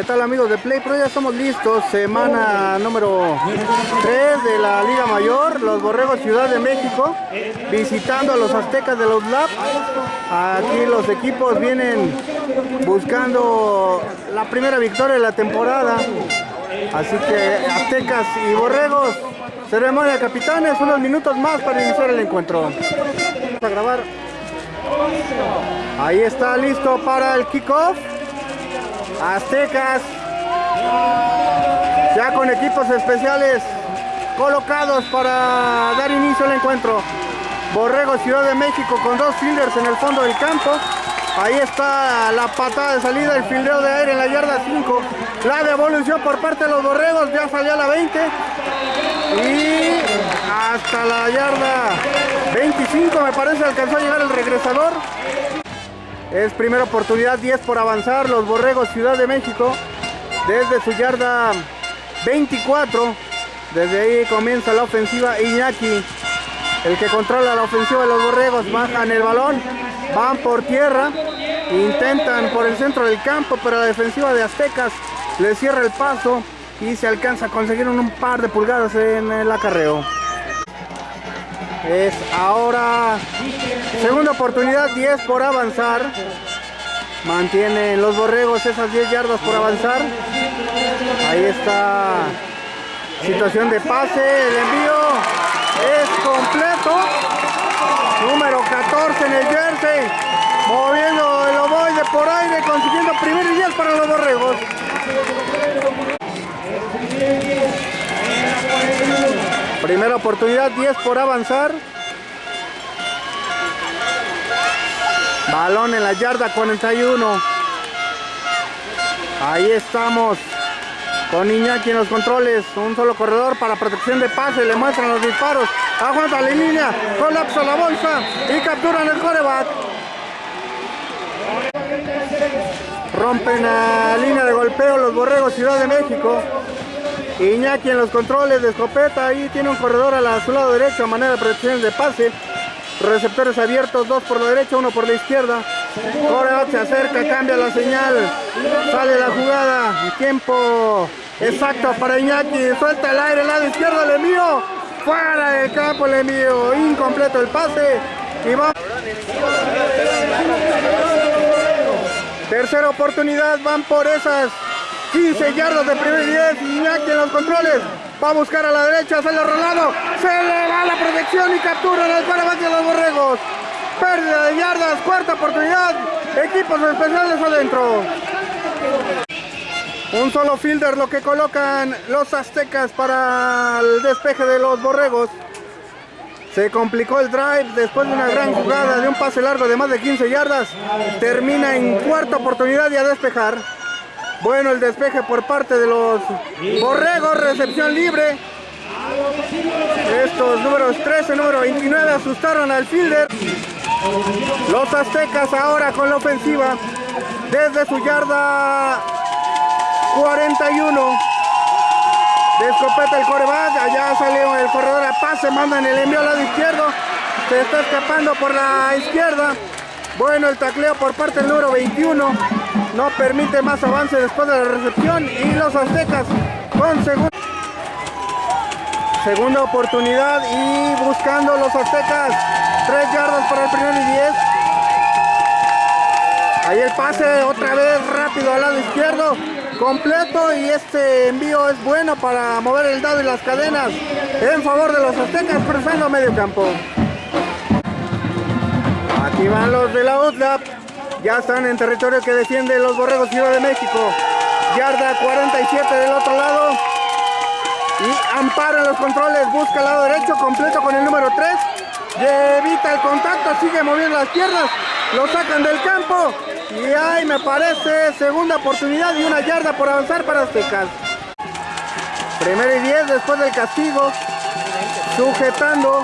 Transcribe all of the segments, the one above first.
¿Qué tal amigos de Play Pro? Ya estamos listos, semana número 3 de la Liga Mayor, los Borregos Ciudad de México, visitando a los Aztecas de los Lab. Aquí los equipos vienen buscando la primera victoria de la temporada. Así que Aztecas y Borregos, ceremonia de capitanes, unos minutos más para iniciar el encuentro. Vamos a grabar. Ahí está listo para el kickoff. Aztecas ya con equipos especiales colocados para dar inicio al encuentro. Borrego Ciudad de México con dos fielders en el fondo del campo. Ahí está la patada de salida, el fildeo de aire en la yarda 5. La devolución por parte de los Borregos ya salió a la 20. Y hasta la yarda 25 me parece alcanzó a llegar el regresador. Es primera oportunidad, 10 por avanzar. Los Borregos Ciudad de México desde su yarda 24. Desde ahí comienza la ofensiva Iñaki. El que controla la ofensiva de los Borregos. Bajan el balón. Van por tierra. Intentan por el centro del campo. Pero la defensiva de Aztecas le cierra el paso. Y se alcanza a conseguir un par de pulgadas en el acarreo. Es ahora segunda oportunidad, 10 por avanzar. Mantienen los borregos esas 10 yardas por avanzar. Ahí está situación de pase, el envío es completo. Número 14 en el jersey. Moviendo el ovoide por aire, consiguiendo primer y 10 para los borregos. Primera oportunidad, 10 por avanzar. Balón en la yarda 41. Ahí estamos. Con Iñaki en los controles. Un solo corredor para protección de pase. Le muestran los disparos. Aguanta la línea. Colapsa la bolsa. Y capturan el coreback. Rompen la línea de golpeo los borregos Ciudad de México. Iñaki en los controles de escopeta. Ahí tiene un corredor a, su lado derecho manera de protección de pase. Receptores abiertos, dos por la derecha, uno por la izquierda. Coreback se acerca, cambia la señal. Sale la jugada. Tiempo exacto para Iñaki. Suelta el aire, lado izquierdo, le envío. Fuera del campo, le envío. Incompleto el pase. Y va. Tercera oportunidad, van por esas 15 yardas de primer 10. Iñaki en los controles. Va a buscar a la derecha, sale rolado. Se le va la protección y captura el de los borregos. Pérdida de yardas, cuarta oportunidad. Equipos especiales adentro. Un solo fielder lo que colocan los aztecas para el despeje de los borregos. Se complicó el drive después de una gran jugada de un pase largo de más de 15 yardas. Termina en cuarta oportunidad y a despejar. Bueno el despeje por parte de los borregos, recepción libre. Estos números 13, número 29 asustaron al fielder. Los aztecas ahora con la ofensiva desde su yarda 41. De escopeta el coreback, allá salió el corredor a pase, mandan el envío al lado izquierdo. Se está escapando por la izquierda. Bueno, el tacleo por parte del número 21 no permite más avance después de la recepción y los aztecas con segunda segunda oportunidad y buscando los aztecas. 3 yardas para el primer y 10 ahí el pase otra vez rápido al lado izquierdo completo y este envío es bueno para mover el dado y las cadenas en favor de los aztecas cruzando medio campo. Aquí van los de la UTLAP ya están en territorio que defiende los Borregos Ciudad de México. Yarda 47 del otro lado. Y ampara los controles, busca el lado derecho, completo con el número 3. Evita el contacto, sigue moviendo las piernas. Lo sacan del campo. Y ahí me parece segunda oportunidad y una yarda por avanzar para Aztecas. Primero y 10 después del castigo. Sujetando.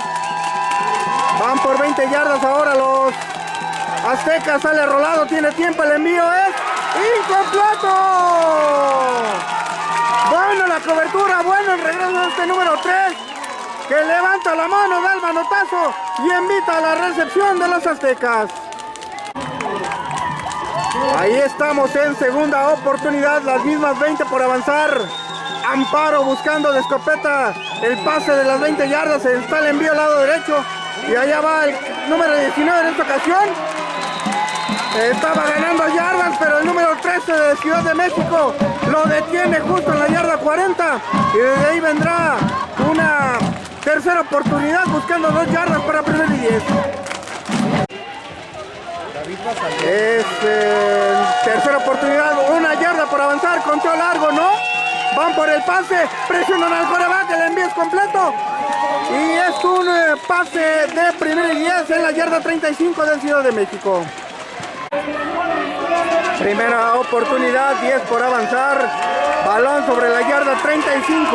Van por 20 yardas ahora los Azteca sale rolado, tiene tiempo, el envío es incompleto. Bueno la cobertura, bueno el regreso de este número 3 que levanta la mano, da el manotazo y invita a la recepción de los aztecas. Ahí estamos en segunda oportunidad, las mismas 20 por avanzar. Amparo buscando de escopeta el pase de las 20 yardas, está el envío al lado derecho y allá va el número 19 en esta ocasión. Estaba ganando yardas, pero el número 13 de Ciudad de México lo detiene justo en la yarda 40 y desde ahí vendrá una tercera oportunidad buscando dos yardas para primer y 10. Es eh, tercera oportunidad, una yarda por avanzar, conteo largo, ¿no? Van por el pase, presionan al coreback, el envío es completo. Y es un eh, pase de primer y 10 en la yarda 35 del Ciudad de México. Primera oportunidad, 10 por avanzar. Balón sobre la yarda 35.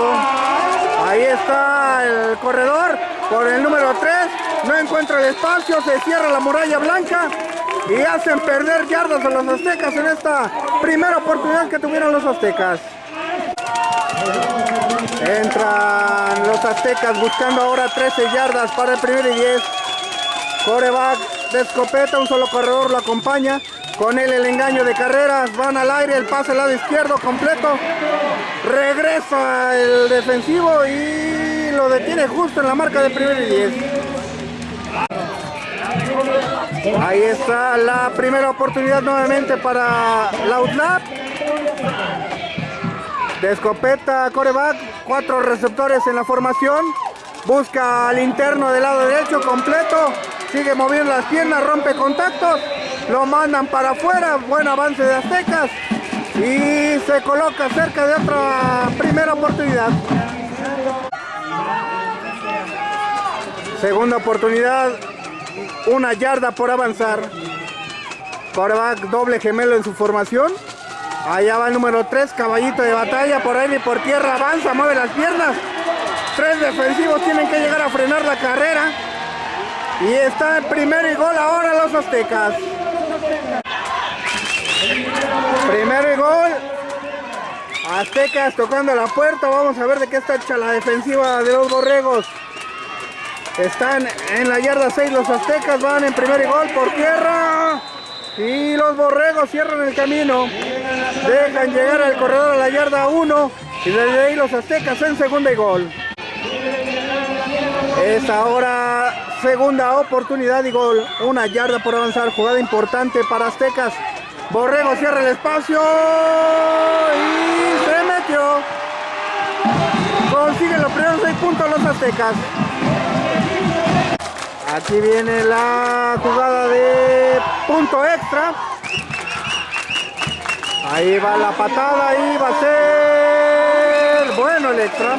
Ahí está el corredor por el número 3. No encuentra el espacio, se cierra la muralla blanca y hacen perder yardas a los aztecas en esta primera oportunidad que tuvieron los aztecas. Entran los aztecas buscando ahora 13 yardas para el primer y 10. Coreback de escopeta, un solo corredor lo acompaña. Con él el engaño de carreras, van al aire, el pase al lado izquierdo completo. Regresa el defensivo y lo detiene justo en la marca de primer y 10. Ahí está la primera oportunidad nuevamente para Lautlap. De escopeta coreback, cuatro receptores en la formación. Busca al interno del lado derecho completo. Sigue moviendo las piernas, rompe contactos. Lo mandan para afuera. Buen avance de Aztecas. Y se coloca cerca de otra primera oportunidad. Segunda oportunidad. Una yarda por avanzar. Coreback doble gemelo en su formación. Allá va el número 3, caballito de batalla, por ahí y por tierra, avanza, mueve las piernas. Tres defensivos tienen que llegar a frenar la carrera. Y está en primero y gol ahora los aztecas. Primero y gol. Aztecas tocando la puerta. Vamos a ver de qué está hecha la defensiva de los borregos. Están en la yarda 6 los aztecas. Van en primer y gol por tierra. Y los borregos cierran el camino. Dejan llegar al corredor a la yarda 1. Y desde ahí los aztecas en segunda y gol. Es ahora segunda oportunidad y gol. Una yarda por avanzar. Jugada importante para aztecas. Borrego cierra el espacio. Y se metió. Consigue los primeros seis puntos los aztecas. Aquí viene la jugada de punto extra. Ahí va la patada y va a ser bueno el extra.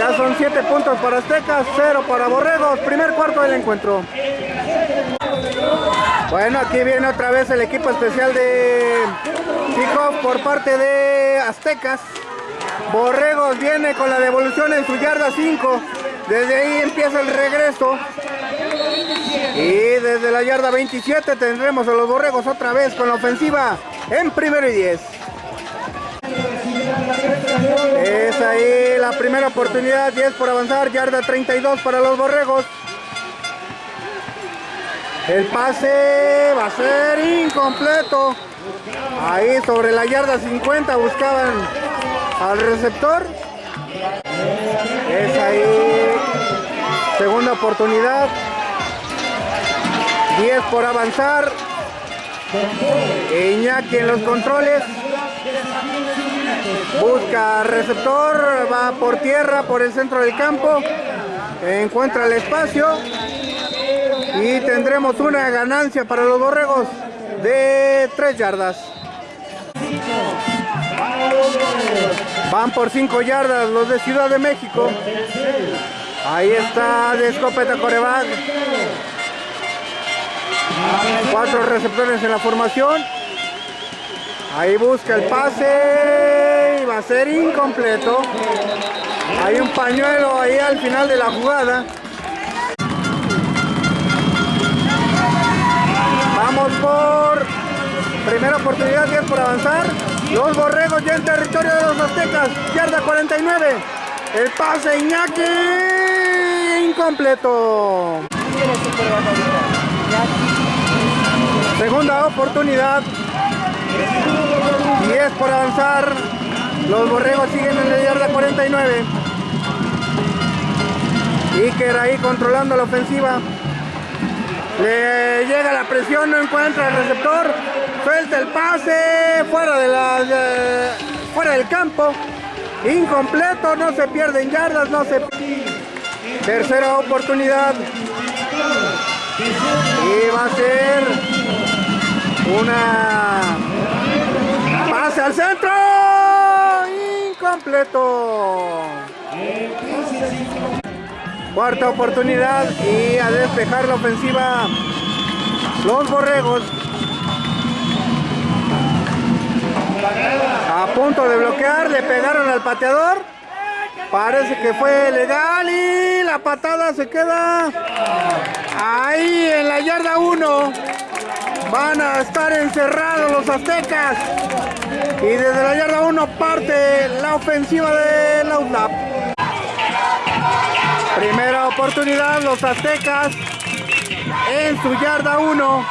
Ya son 7 puntos para Aztecas, 0 para Borregos. Primer cuarto del encuentro. Bueno, aquí viene otra vez el equipo especial de kickoff por parte de Aztecas. Borregos viene con la devolución en su yarda 5. Desde ahí empieza el regreso. Y desde la yarda 27 tendremos a los borregos otra vez con la ofensiva en primero y 10. Es ahí la primera oportunidad, 10 por avanzar, yarda 32 para los borregos. El pase va a ser incompleto. Ahí sobre la yarda 50 buscaban al receptor. Es ahí segunda oportunidad. 10 por avanzar. Iñaki en los controles. Busca receptor, va por tierra, por el centro del campo. Encuentra el espacio. Y tendremos una ganancia para los borregos de 3 yardas. Van por 5 yardas los de Ciudad de México. Ahí está de escopeta coreback. Cuatro receptores en la formación. Ahí busca el pase y va a ser incompleto. Hay un pañuelo ahí al final de la jugada. Vamos por primera oportunidad, 10 por avanzar. Los borregos ya en territorio de los aztecas. Yarda 49. El pase Iñaki incompleto. Segunda oportunidad. 10 por avanzar. Los borregos siguen en la yarda 49. Iker ahí controlando la ofensiva. Le llega la presión, no encuentra el receptor. Suelta el pase fuera, de la, fuera del campo. Incompleto, no se pierden yardas, no se... Tercera oportunidad. Y va a ser una al centro. Incompleto. Cuarta oportunidad y a despejar la ofensiva los borregos. A punto de bloquear, le pegaron al pateador. Parece que fue legal y la patada se queda ahí en la yarda 1. Van a estar encerrados los aztecas. Y desde la yarda 1 parte la ofensiva de la UNAP. Primera oportunidad, los aztecas en su yarda 1.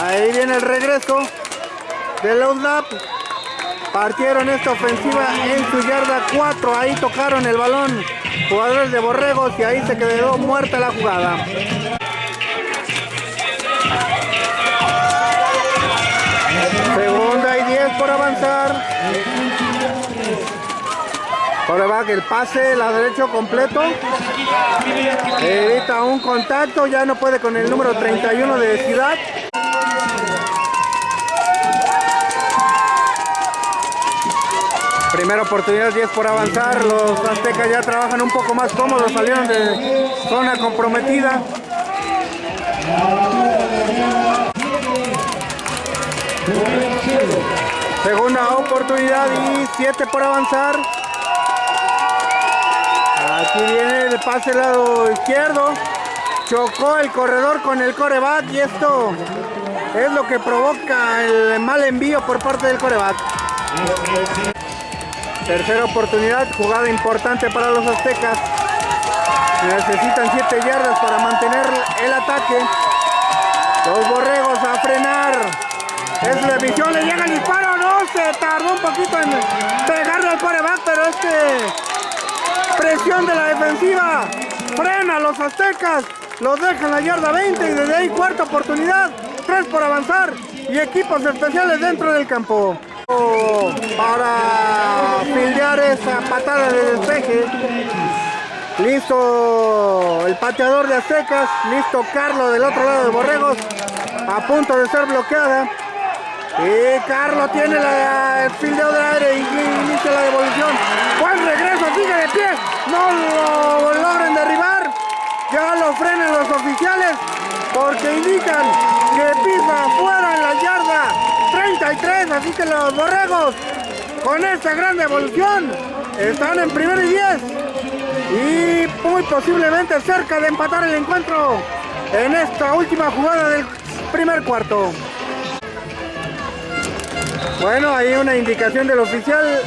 Ahí viene el regreso de la UNAP. Partieron esta ofensiva en su yarda 4. Ahí tocaron el balón jugadores de Borregos y ahí se quedó muerta la jugada. Segunda y 10 por avanzar. Coreback el pase, la derecho completo. Evita un contacto, ya no puede con el número 31 de Ciudad. Primera oportunidad, 10 por avanzar. Los aztecas ya trabajan un poco más cómodos, salieron de zona comprometida. Segunda oportunidad y 7 por avanzar. Aquí viene el pase lado izquierdo. Chocó el corredor con el coreback y esto es lo que provoca el mal envío por parte del coreback. Tercera oportunidad, jugada importante para los aztecas. Necesitan 7 yardas para mantener el ataque. Los borregos a frenar. Es la visión, le llega el disparo, no, se tardó un poquito en pegarle al coreback, pero es que Presión de la defensiva. Frena a los aztecas. Los deja en la yarda 20 y desde ahí cuarta oportunidad. Tres por avanzar y equipos especiales dentro del campo. Para fildear esa patada de despeje. Listo el pateador de Aztecas. Listo Carlos del otro lado de Borregos. A punto de ser bloqueada. Y Carlos tiene la, el fildeo de aire y inicia la devolución. Buen regreso, sigue de pie. No lo logren derribar. Ya lo frenan los oficiales porque indican que pisa fuera en la yarda 33. Así que los borregos con esta gran devolución están en primer y 10. Y muy posiblemente cerca de empatar el encuentro en esta última jugada del primer cuarto. Bueno, ahí una indicación del oficial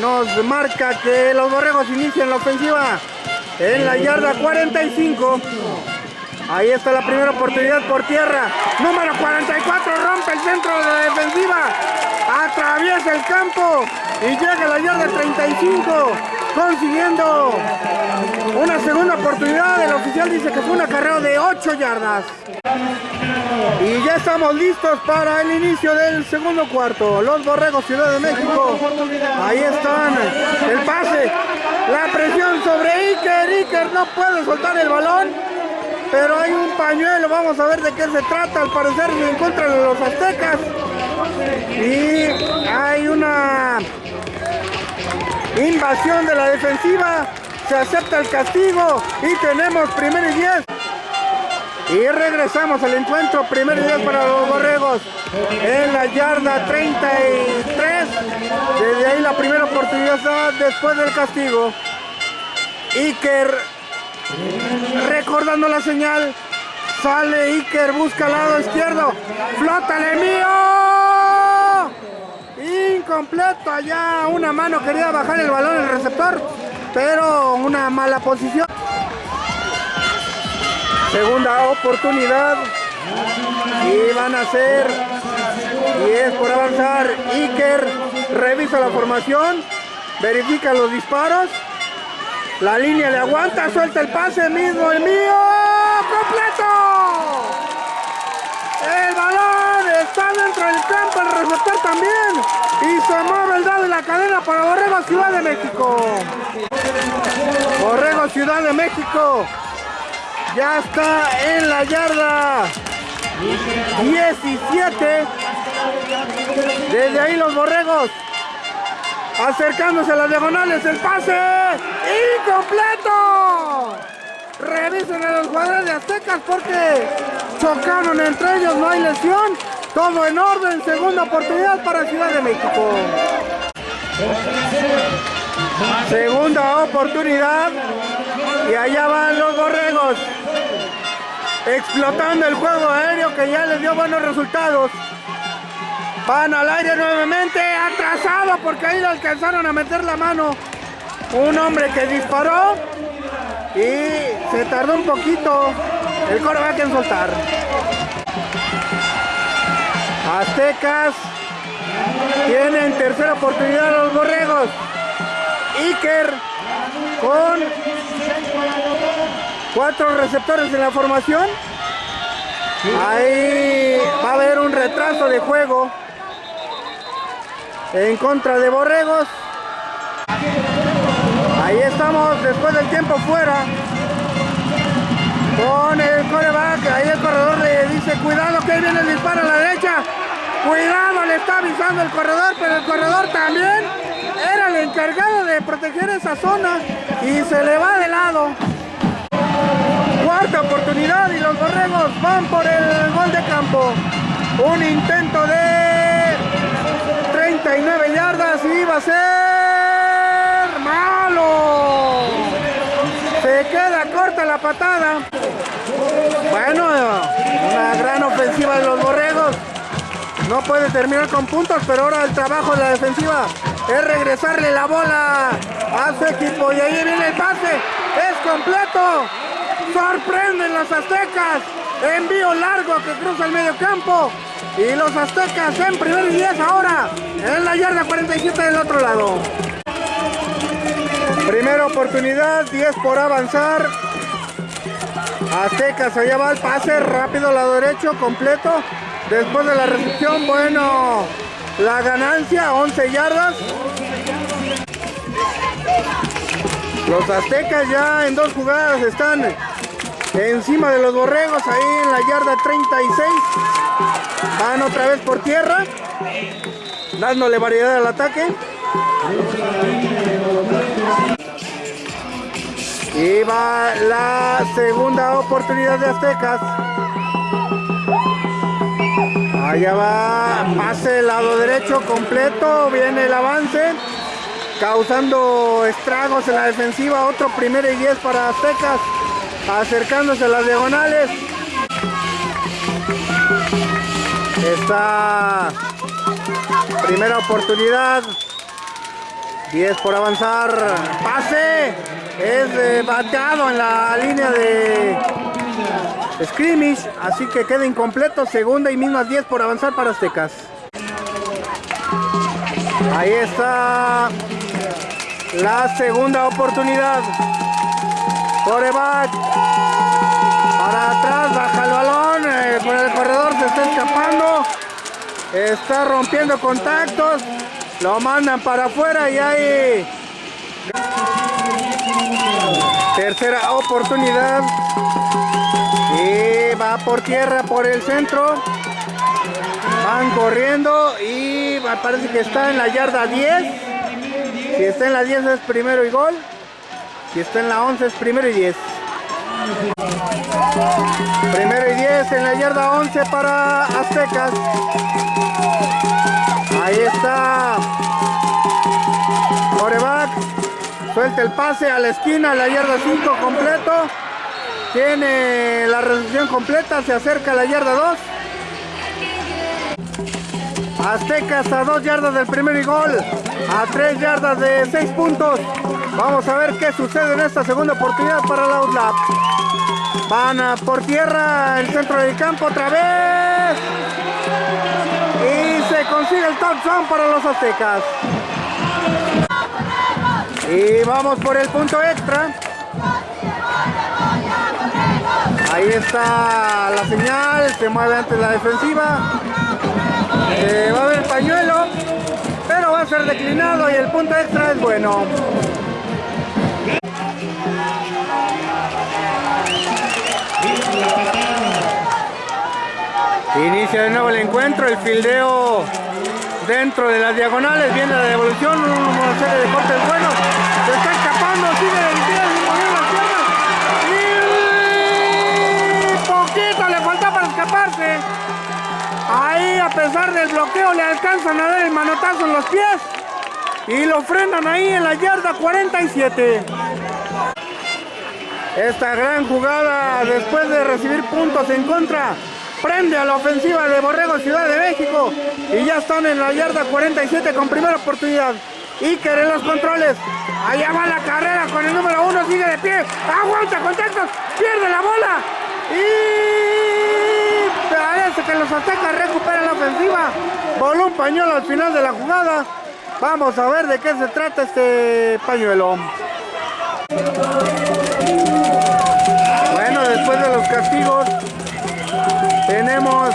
nos marca que los borregos inician la ofensiva en la yarda 45. Ahí está la primera oportunidad por tierra. Número 44 rompe el centro de la defensiva. Atraviesa el campo y llega la yarda 35 consiguiendo una segunda oportunidad. El oficial dice que fue una carrera de 8 yardas. Y ya estamos listos para el inicio del segundo cuarto. Los Borregos Ciudad de México. Ahí están. El pase. La presión sobre Iker. Iker no puede soltar el balón. Pero hay un pañuelo. Vamos a ver de qué se trata. Al parecer se encuentran los aztecas. Y hay una invasión de la defensiva. Se acepta el castigo. Y tenemos primer y 10. Y regresamos al encuentro, primer día para los borregos en la yarda 33. Desde ahí la primera oportunidad después del castigo. Iker recordando la señal. Sale Iker, busca al lado izquierdo. ¡Flótale mío! Incompleto allá. Una mano quería bajar el balón el receptor. Pero una mala posición. Segunda oportunidad. Y van a ser 10 por avanzar. Iker revisa la formación. Verifica los disparos. La línea le aguanta, suelta el pase mismo, el mío. ¡Completo! El balón está dentro del campo, el receptor también. Y se mueve el dado de la cadena para Borrego Ciudad de México. Borrego Ciudad de México. Ya está en la yarda 17. Desde ahí los borregos. Acercándose a las diagonales. El pase. Incompleto. Revisen a los jugadores de Aztecas porque chocaron entre ellos. No hay lesión. Todo en orden. Segunda oportunidad para Ciudad de México. Segunda oportunidad. Y allá van los borregos. Explotando el juego aéreo que ya les dio buenos resultados. Van al aire nuevamente. Atrasado porque ahí le alcanzaron a meter la mano. Un hombre que disparó. Y se tardó un poquito el coreback en soltar. Aztecas tienen tercera oportunidad los borregos. Iker con cuatro receptores en la formación. Ahí va a haber un retraso de juego en contra de Borregos. Ahí estamos después del tiempo fuera. Con el coreback, ahí el corredor le dice cuidado que ahí viene el disparo a la derecha. Cuidado, le está avisando el corredor, pero el corredor también era el encargado de proteger esa zona y se le va de lado. Cuarta oportunidad y los borregos van por el gol de campo. Un intento de 39 yardas y va a ser malo. Se queda corta la patada. Bueno, una gran ofensiva de los borregos. No puede terminar con puntos, pero ahora el trabajo de la defensiva es regresarle la bola a su equipo. Y ahí viene el pase. Es completo. Sorprenden los aztecas. Envío largo que cruza el medio campo. Y los aztecas en primer y 10 ahora. En la yarda 47 del otro lado. Primera oportunidad, 10 por avanzar. Aztecas, allá va el pase rápido, lado derecho, completo. Después de la recepción, bueno, la ganancia, 11 yardas. Los aztecas ya en dos jugadas están encima de los borregos, ahí en la yarda 36. Van otra vez por tierra, dándole variedad al ataque. Y va la segunda oportunidad de Aztecas. Allá va, pase lado derecho completo, viene el avance, causando estragos en la defensiva, otro primero y 10 para Aztecas, acercándose a las diagonales. Esta primera oportunidad, 10 por avanzar, pase, es bateado en la línea de scrimmage, así que queda incompleto, segunda y mismas 10 por avanzar para Aztecas. Ahí está la segunda oportunidad. Coreback. Para atrás, baja el balón, eh, por el corredor se está escapando. Está rompiendo contactos. Lo mandan para afuera y hay tercera oportunidad. Y va por tierra, por el centro. Van corriendo y parece que está en la yarda 10. Si está en la 10 es primero y gol. Si está en la 11 es primero y 10. Primero y 10 en la yarda 11 para Aztecas. Ahí está. Coreback. Suelta el pase a la esquina, a la yarda 5 completo. Tiene la recepción completa, se acerca a la yarda 2. Aztecas a 2 yardas del primer gol, a 3 yardas de 6 puntos. Vamos a ver qué sucede en esta segunda oportunidad para la Outlap. Van por tierra, el centro del campo otra vez. El para los aztecas. Y vamos por el punto extra. Ahí está la señal, se mueve antes la defensiva. Va a haber pañuelo, pero va a ser declinado y el punto extra es bueno. Inicia de nuevo el encuentro, el fildeo dentro de las diagonales, viene la devolución, una serie de cortes buenos, se está escapando, sigue de sin mover las piernas y poquito le falta para escaparse. Ahí a pesar del bloqueo le alcanzan a dar el manotazo en los pies y lo frenan ahí en la yarda 47. Esta gran jugada después de recibir puntos en contra prende a la ofensiva de Borrego Ciudad de México y ya están en la yarda 47 con primera oportunidad. Iker en los controles. Allá va la carrera con el número uno, sigue de pie. Aguanta contactos, pierde la bola. Y parece que los aztecas recuperan la ofensiva. Voló un pañuelo al final de la jugada. Vamos a ver de qué se trata este pañuelo. Bueno, después de los castigos, tenemos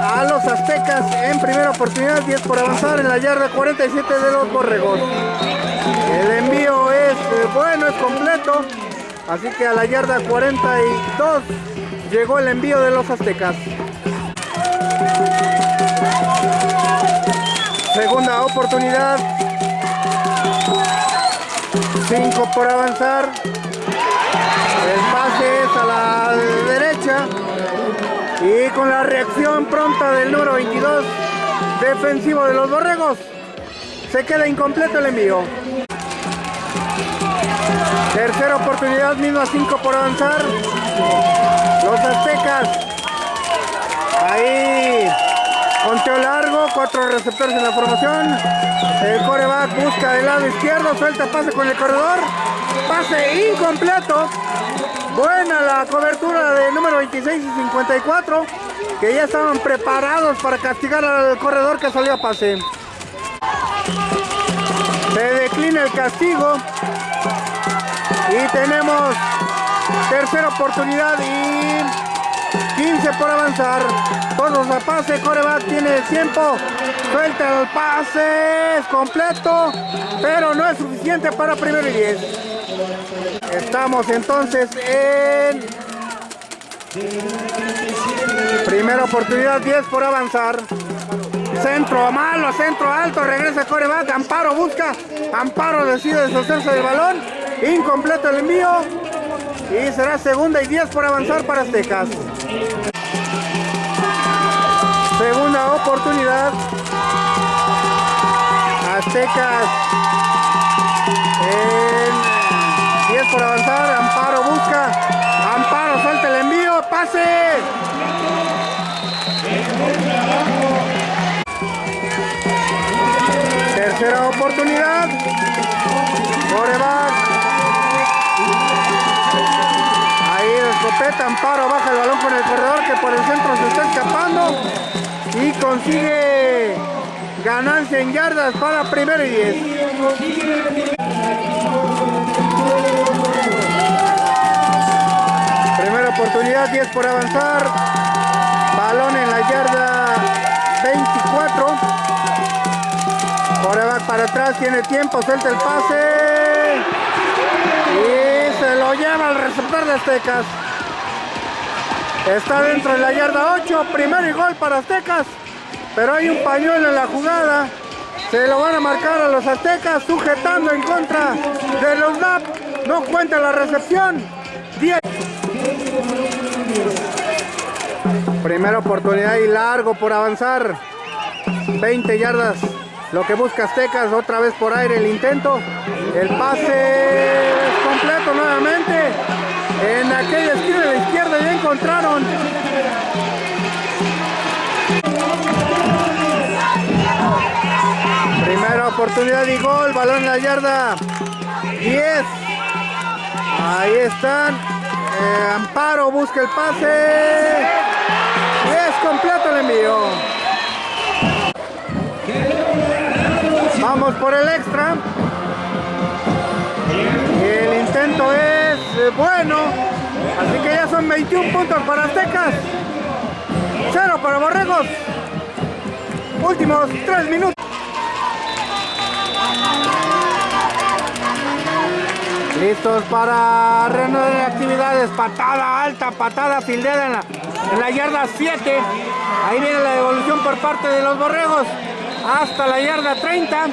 a los aztecas en primera oportunidad, 10 por avanzar en la yarda 47 de los borregos. El envío es eh, bueno, es completo, así que a la yarda 42 llegó el envío de los aztecas. Segunda oportunidad. 5 por avanzar. Con la reacción pronta del número 22 defensivo de los borregos, se queda incompleto el envío. Tercera oportunidad, misma 5 por avanzar. Los aztecas. Ahí. Conteo largo, cuatro receptores en la formación. El coreback busca del lado izquierdo, suelta pase con el corredor. Pase incompleto. Buena la cobertura de número 26 y 54, que ya estaban preparados para castigar al corredor que salió a pase. Se declina el castigo y tenemos tercera oportunidad y 15 por avanzar. Todos a pase, coreback tiene tiempo, suelta el pase, es completo, pero no es suficiente para primero y 10. Estamos entonces en primera oportunidad, 10 por avanzar. Centro malo, centro alto, regresa coreback, Amparo busca, Amparo decide deshacerse del balón, incompleto el envío y será segunda y 10 por avanzar para Aztecas. Segunda oportunidad. Aztecas en por avanzar. Amparo busca. Amparo suelta el envío. Pase. Tercera oportunidad. Coreback. Escopeta. Amparo baja el balón con el corredor que por el centro se está escapando. Y consigue ganancia en yardas para primero y diez. oportunidad, 10 por avanzar. Balón en la yarda 24. va para atrás, tiene tiempo, suelta el pase. Y se lo lleva el receptor de Aztecas. Está dentro de la yarda 8, primero y gol para Aztecas. Pero hay un pañuelo en la jugada. Se lo van a marcar a los Aztecas, sujetando en contra de los NAP. No cuenta la recepción. 10. Primera oportunidad y largo por avanzar. 20 yardas. Lo que busca Aztecas, otra vez por aire el intento. El pase completo nuevamente. En aquella esquina de la izquierda ya encontraron. Primera oportunidad y gol. Balón en la yarda 10. Ahí están. Eh, Amparo busca el pase. Y es completo el envío. Vamos por el extra. El intento es bueno. Así que ya son 21 puntos para Aztecas. Cero para Borregos. Últimos 3 minutos. Listos para reanudar actividades. Patada alta, patada fildeada en la, en la yarda 7. Ahí viene la devolución por parte de los borregos. Hasta la yarda 30.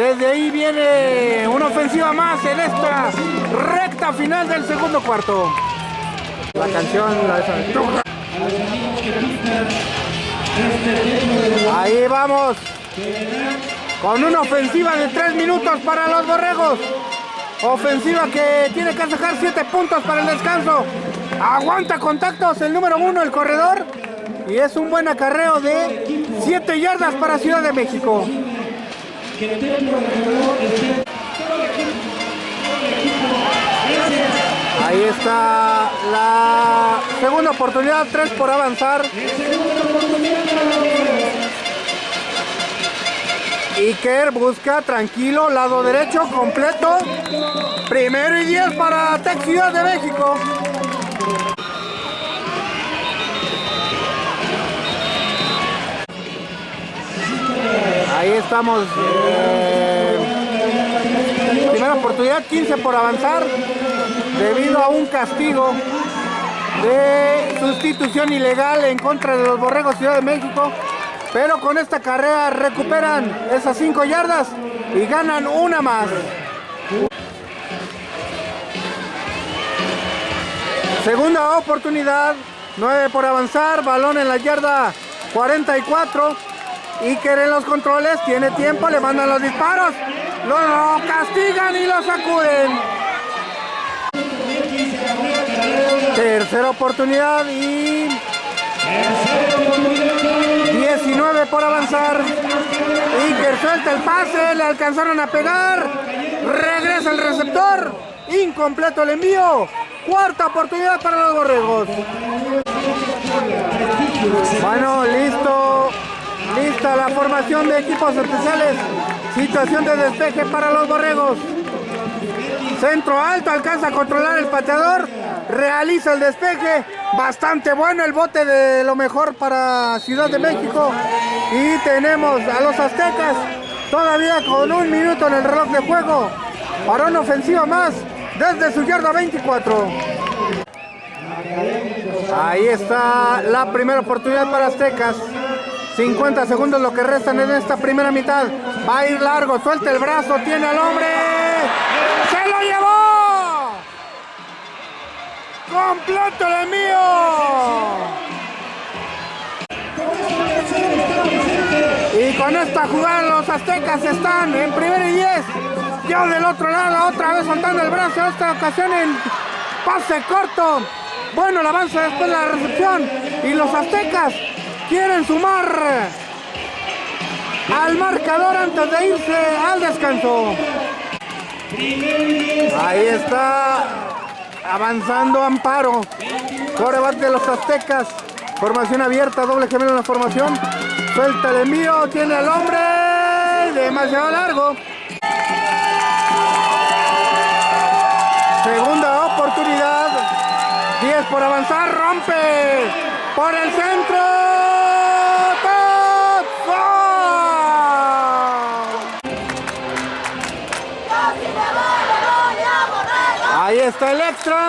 Desde ahí viene una ofensiva más en esta recta final del segundo cuarto. La canción la Ahí vamos. Con una ofensiva de 3 minutos para los borregos. Ofensiva que tiene que sacar 7 puntos para el descanso. Aguanta contactos el número 1, el corredor. Y es un buen acarreo de 7 yardas para Ciudad de México. Ahí está la segunda oportunidad, 3 por avanzar. Iker busca tranquilo, lado derecho completo. Primero y 10 para Tech Ciudad de México. Ahí estamos. Primera oportunidad, 15 por avanzar. Debido a un castigo de sustitución ilegal en contra de los Borregos Ciudad de México. Pero con esta carrera recuperan esas 5 yardas y ganan una más. Segunda oportunidad, 9 por avanzar, balón en la yarda 44. Iker en los controles, tiene tiempo, le mandan los disparos, lo castigan y lo sacuden. Tercera oportunidad y 19 por avanzar. Iker suelta el pase, le alcanzaron a pegar. Regresa el receptor. Incompleto el envío. Cuarta oportunidad para los borregos. Bueno, listo. Lista la formación de equipos especiales. Situación de despeje para los borregos. Centro alto, alcanza a controlar el pateador. Realiza el despeje. Bastante bueno el bote de lo mejor para Ciudad de México. Y tenemos a los aztecas todavía con un minuto en el reloj de juego. Para una ofensiva más desde su yarda 24. Ahí está la primera oportunidad para Aztecas. 50 segundos lo que restan en esta primera mitad. Va a ir largo, suelta el brazo, tiene al hombre. ¡Se lo llevó! ¡Completo el envío! Y con esta jugada los aztecas están en primera y 10. Yo del otro lado, otra vez soltando el brazo, esta ocasión en pase corto. Bueno, el avance después de la recepción. Y los aztecas quieren sumar al marcador antes de irse al descanso. Ahí está avanzando Amparo. Coreback de los aztecas. Formación abierta, doble gemelo en la formación. Suelta el envío, tiene al hombre. Demasiado largo. Segunda oportunidad. 10 por avanzar, rompe por el centro. Ahí está el extra.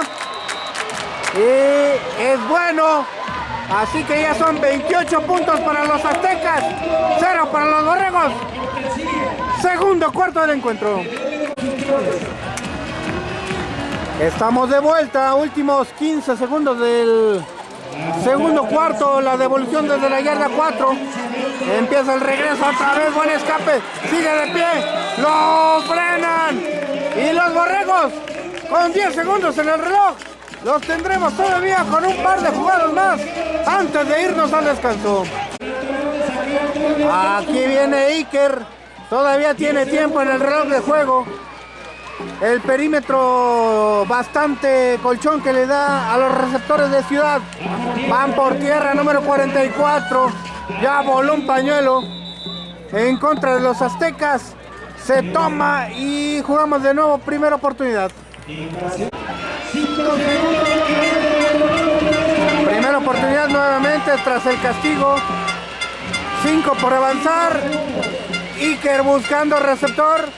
Y es bueno. Así que ya son 28 puntos para los aztecas. Cero para los borregos. Segundo cuarto del encuentro. Estamos de vuelta. Últimos 15 segundos del segundo cuarto. La devolución desde la yarda 4. Empieza el regreso otra vez. Buen escape. Sigue de pie. Lo frenan. Y los borregos con 10 segundos en el reloj. Los tendremos todavía con un par de jugadas más antes de irnos al descanso. Aquí viene Iker. Todavía tiene tiempo en el reloj de juego. El perímetro bastante colchón que le da a los receptores de ciudad. Van por tierra número 44. Ya voló un pañuelo. en contra de los aztecas. Se toma y jugamos de nuevo primera oportunidad. Primera oportunidad nuevamente tras el castigo. 5 por avanzar. Iker buscando receptor.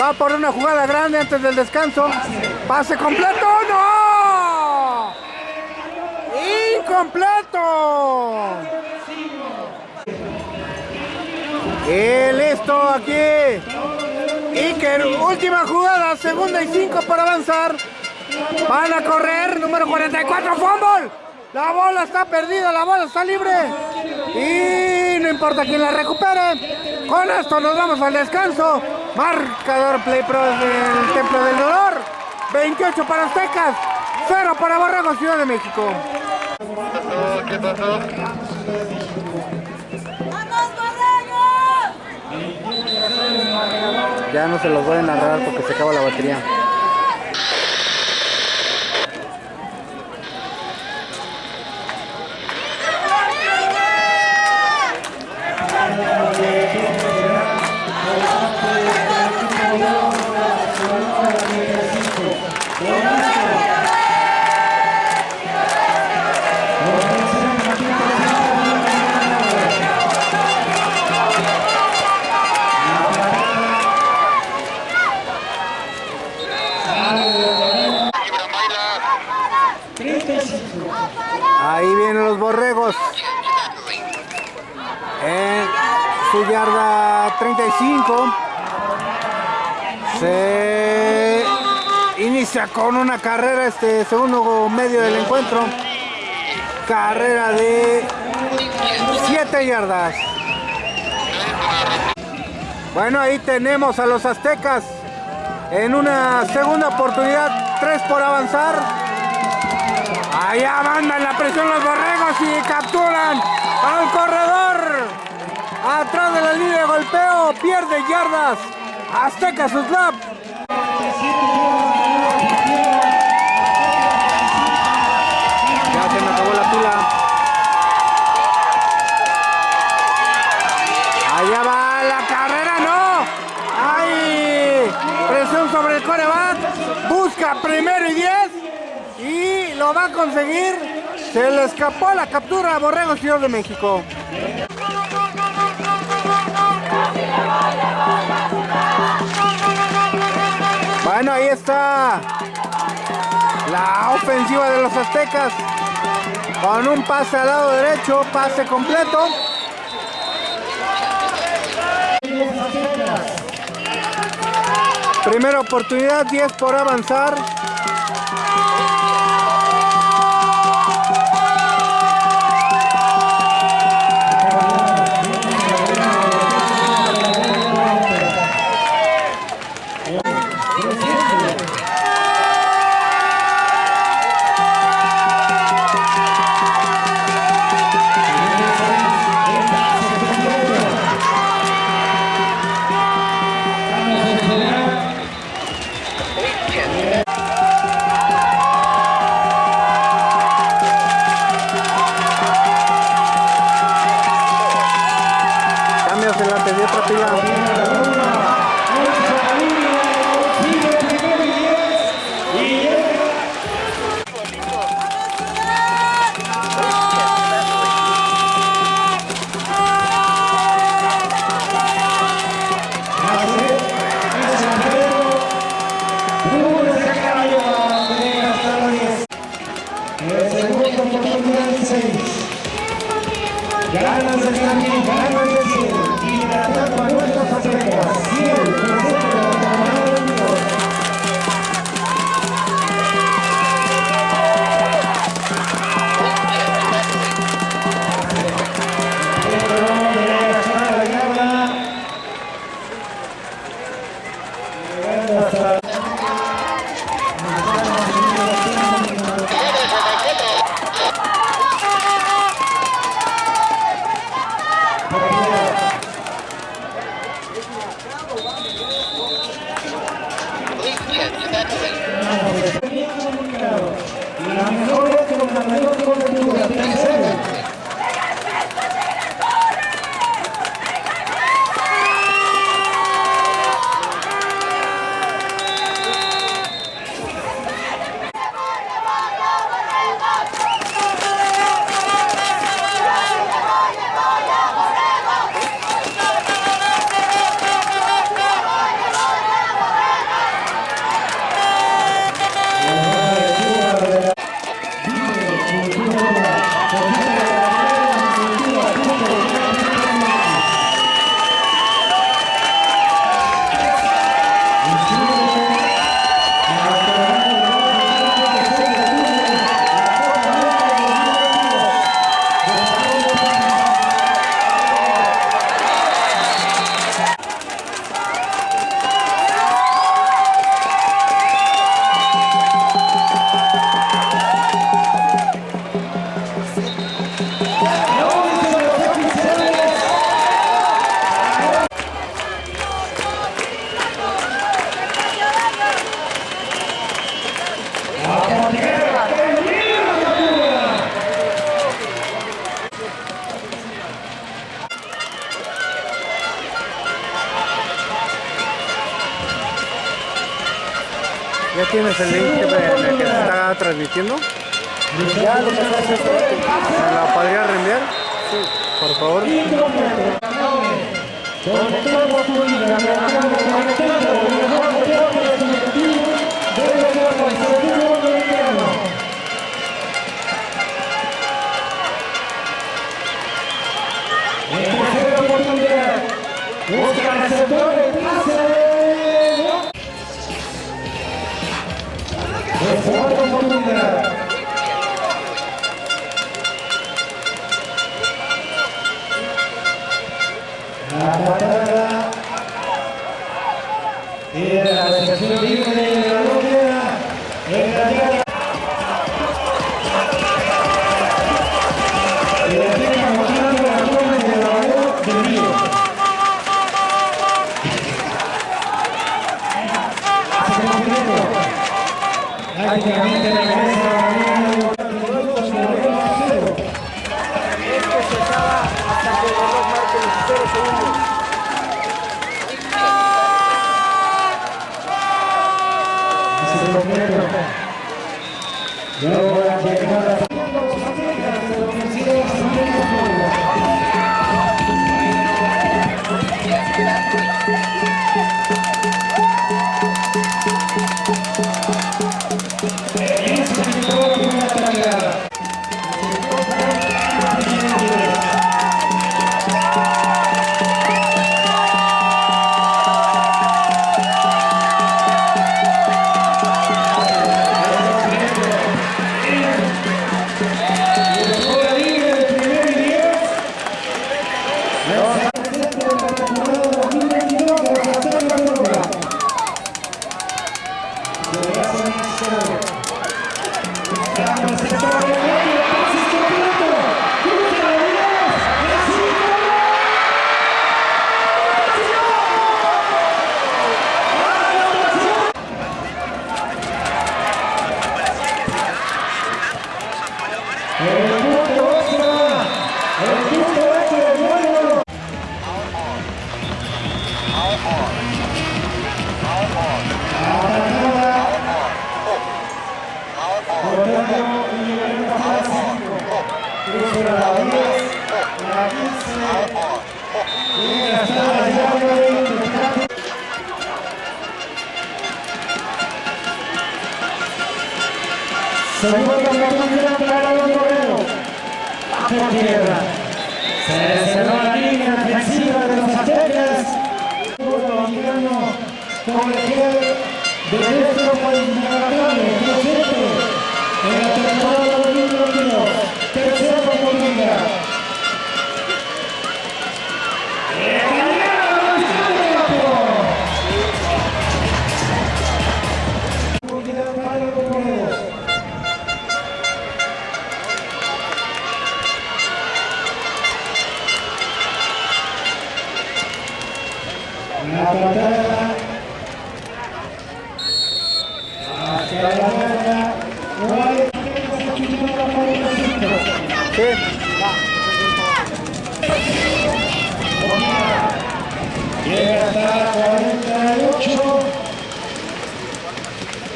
Va por una jugada grande antes del descanso. Pase completo. ¡No! ¡Incompleto! Última jugada, segunda y cinco para avanzar. Van a correr, número 44, fútbol. La bola está perdida, la bola está libre. Y no importa quién la recupere. Con esto nos vamos al descanso. Marcador Play Pro del Templo del Dolor. 28 para Aztecas, 0 para Borrego, Ciudad de México. ¿Qué pasó? Ya no se los voy a narrar porque se acaba la batería. Con una carrera este segundo medio del encuentro. Carrera de 7 yardas. Bueno, ahí tenemos a los aztecas en una segunda oportunidad, 3 por avanzar. Allá mandan la presión los borregos y capturan al corredor. Atrás de la línea de golpeo, pierde yardas. Azteca Suslap. Primero y diez. Y lo va a conseguir. Se le escapó la captura a Borrego Ciudad de México. Bueno, ahí está la ofensiva de los aztecas. Con un pase al lado derecho, pase completo. Primera oportunidad, 10 por avanzar. De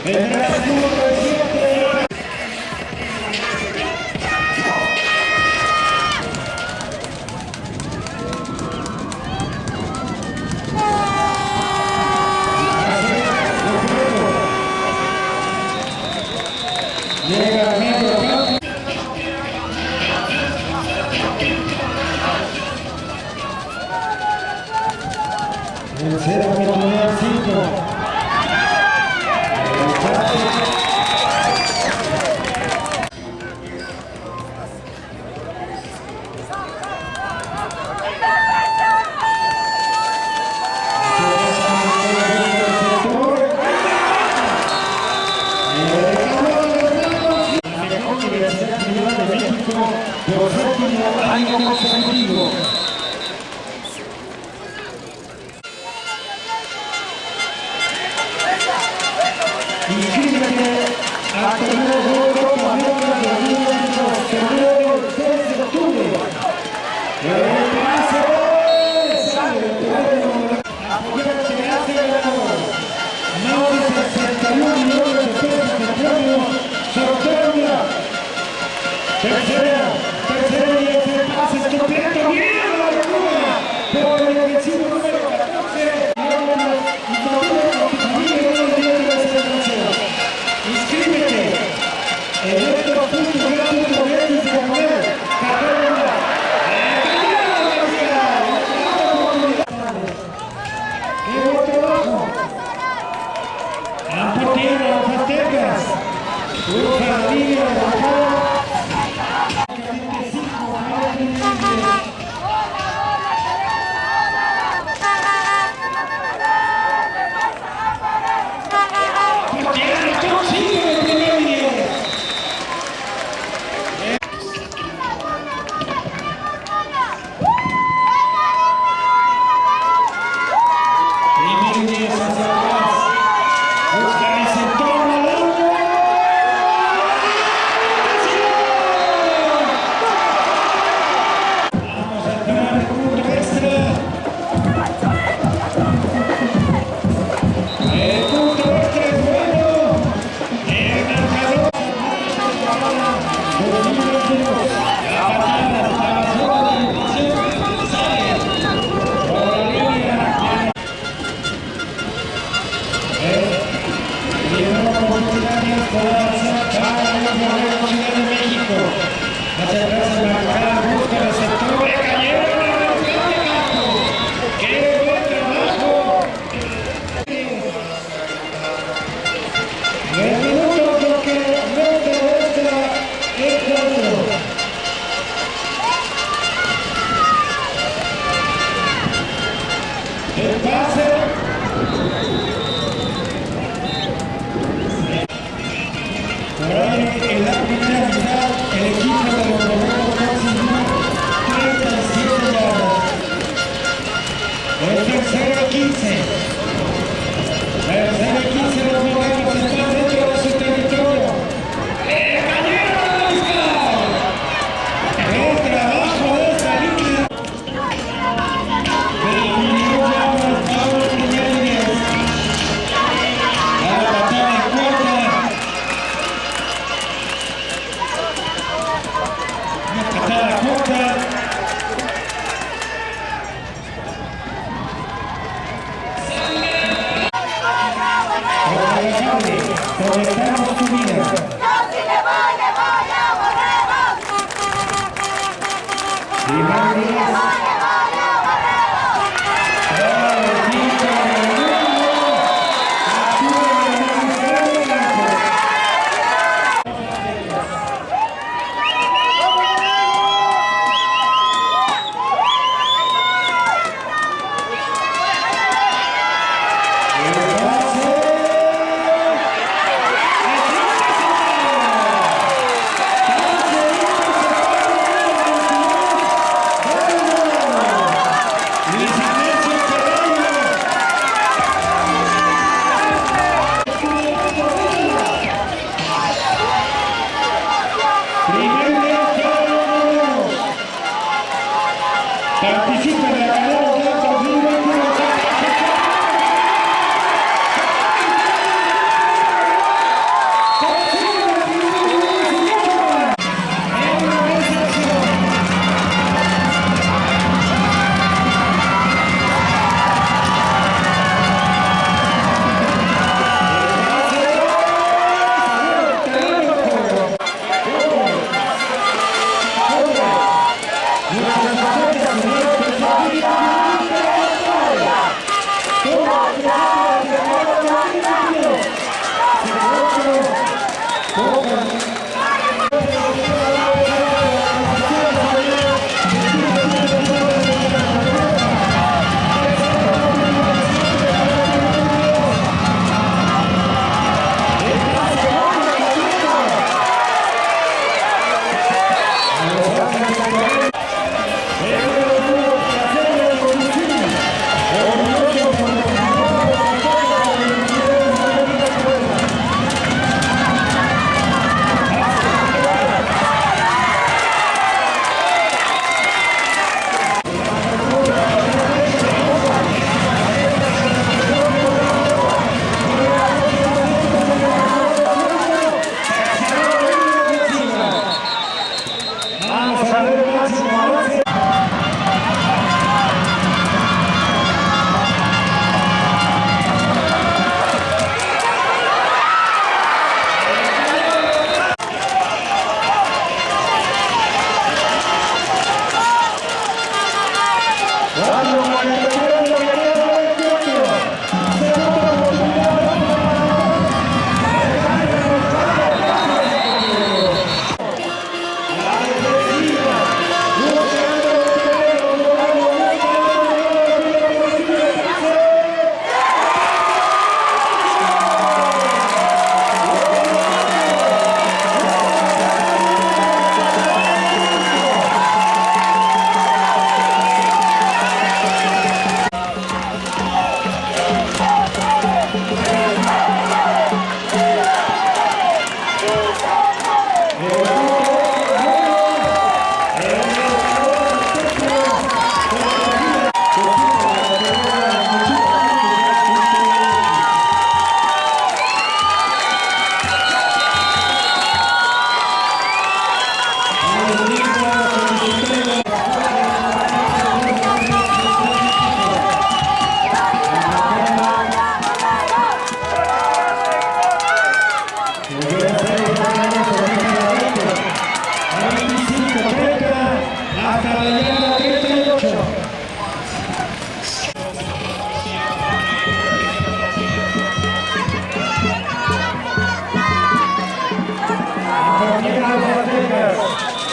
Vendrá ahí en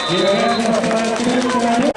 皆さんもそうだな。